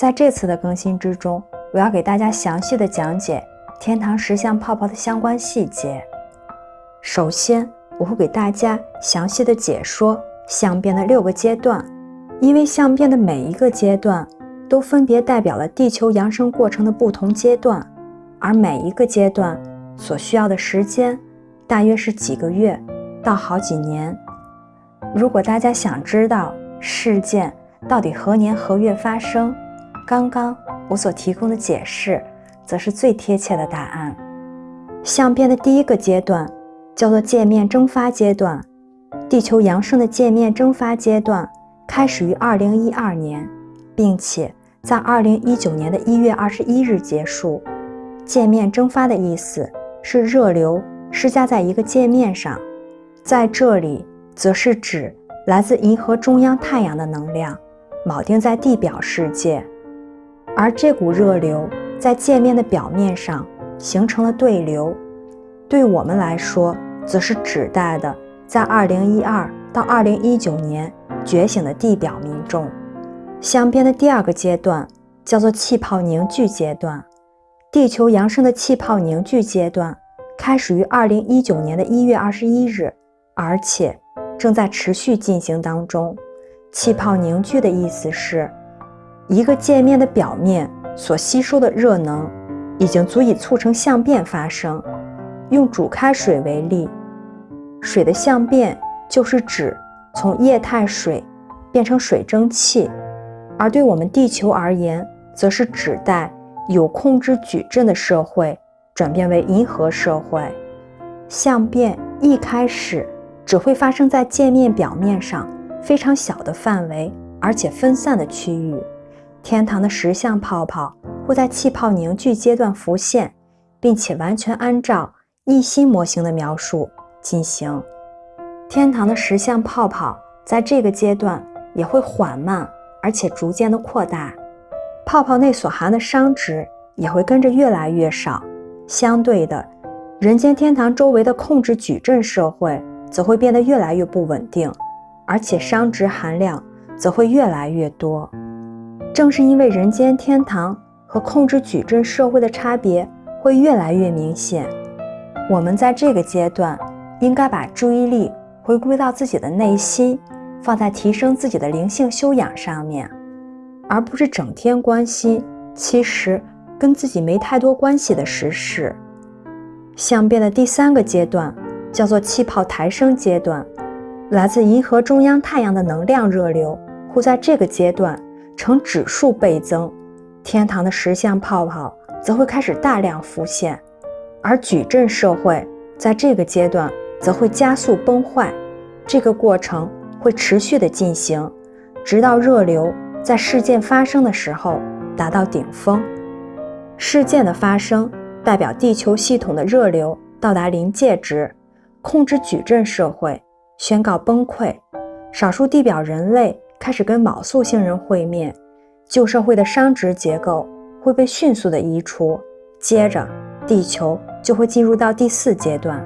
在这次的更新之中，我要给大家详细的讲解天堂石像泡泡的相关细节。首先，我会给大家详细的解说相变的六个阶段，因为相变的每一个阶段都分别代表了地球扬升过程的不同阶段，而每一个阶段所需要的时间大约是几个月到好几年。如果大家想知道事件到底何年何月发生，刚刚我所提供的解释则是最贴切的答案。相变的第一个阶段。叫做界面蒸发阶段，地球扬升的界面蒸发阶段开始于二零一二年，并且在二零一九年的一月二十一日结束。界面蒸发的意思是热流施加在一个界面上，在这里则是指来自银河中央太阳的能量铆定在地表世界，而这股热流在界面的表面上形成了对流。对我们来说，则是指代的，在二零一二到二零一九年觉醒的地表民众。相变的第二个阶段叫做气泡凝聚阶段，地球扬升的气泡凝聚阶段开始于二零一九年的一月二十一日，而且正在持续进行当中。气泡凝聚的意思是，一个界面的表面所吸收的热能已经足以促成相变发生。用煮开水为例。水的相变就是指从液态水变成水蒸气，而对我们地球而言，则是指代有控制矩阵的社会转变为银河社会。相变一开始只会发生在界面表面上非常小的范围，而且分散的区域。天堂的石像泡泡会在气泡凝聚阶段浮现，并且完全按照一心模型的描述。进行天堂的石像泡泡，在这个阶段也会缓慢而且逐渐的扩大，泡泡内所含的熵值也会跟着越来越少。相对的，人间天堂周围的控制矩阵社会则会变得越来越不稳定，而且熵值含量则会越来越多。正是因为人间天堂和控制矩阵社会的差别会越来越明显，我们在这个阶段。应该把注意力回归到自己的内心，放在提升自己的灵性修养上面，而不是整天关心其实跟自己没太多关系的实事。相变的第三个阶段叫做气泡抬升阶段，来自银河中央太阳的能量热流会在这个阶段呈指数倍增，天堂的石像泡泡则会开始大量浮现，而矩阵社会在这个阶段。则会加速崩坏，这个过程会持续的进行，直到热流在事件发生的时候达到顶峰。事件的发生代表地球系统的热流到达临界值，控制矩阵社会宣告崩溃，少数地表人类开始跟卯宿星人会面，旧社会的熵值结构会被迅速的移除，接着地球就会进入到第四阶段。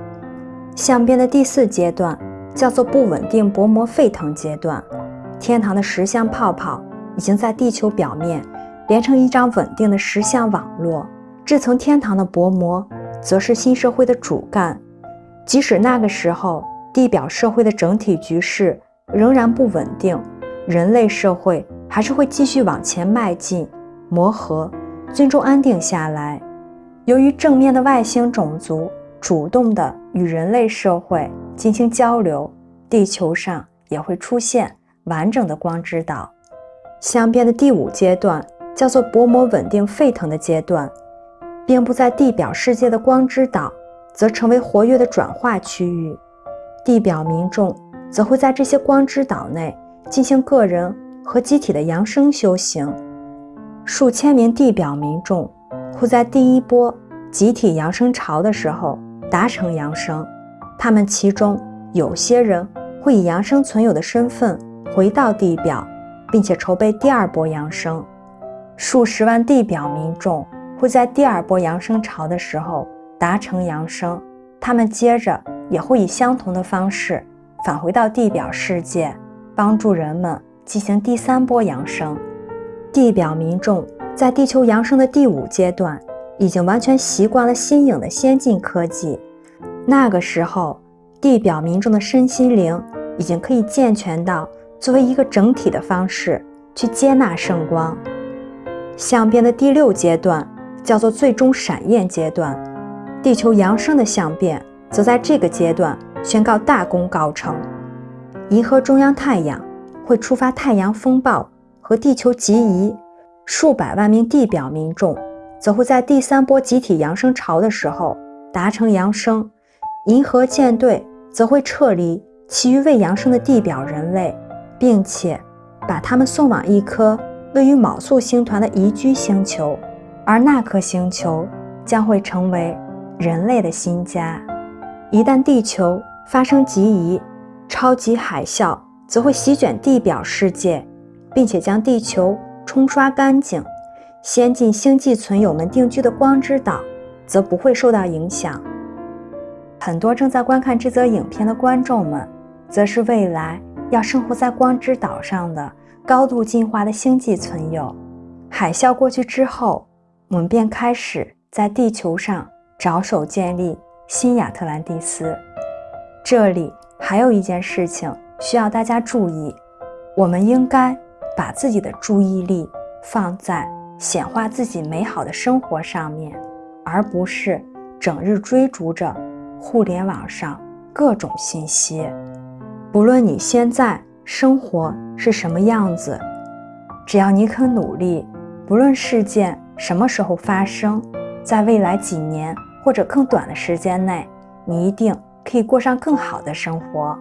相变的第四阶段叫做不稳定薄膜沸腾阶段，天堂的石像泡泡已经在地球表面连成一张稳定的石像网络，这层天堂的薄膜则是新社会的主干。即使那个时候地表社会的整体局势仍然不稳定，人类社会还是会继续往前迈进，磨合，最终安定下来。由于正面的外星种族。主动的与人类社会进行交流，地球上也会出现完整的光之岛。相变的第五阶段叫做薄膜稳定沸腾的阶段，遍布在地表世界的光之岛则成为活跃的转化区域，地表民众则会在这些光之岛内进行个人和集体的扬升修行。数千名地表民众会在第一波集体扬升潮的时候。达成扬升，他们其中有些人会以扬升存有的身份回到地表，并且筹备第二波扬升。数十万地表民众会在第二波扬升潮的时候达成扬升，他们接着也会以相同的方式返回到地表世界，帮助人们进行第三波扬升。地表民众在地球扬升的第五阶段，已经完全习惯了新颖的先进科技。那个时候，地表民众的身心灵已经可以健全到作为一个整体的方式去接纳圣光。相变的第六阶段叫做最终闪焰阶段，地球扬升的相变则在这个阶段宣告大功告成。银河中央太阳会触发太阳风暴和地球极移，数百万名地表民众则会在第三波集体扬升潮的时候达成扬升。银河舰队则会撤离其余未扬升的地表人类，并且把他们送往一颗位于卯宿星团的宜居星球，而那颗星球将会成为人类的新家。一旦地球发生极移，超级海啸则会席卷地表世界，并且将地球冲刷干净。先进星际存友们定居的光之岛则不会受到影响。很多正在观看这则影片的观众们，则是未来要生活在光之岛上的高度进化的星际存友。海啸过去之后，我们便开始在地球上着手建立新亚特兰蒂斯。这里还有一件事情需要大家注意：我们应该把自己的注意力放在显化自己美好的生活上面，而不是整日追逐着。互联网上各种信息，不论你现在生活是什么样子，只要你肯努力，不论事件什么时候发生，在未来几年或者更短的时间内，你一定可以过上更好的生活。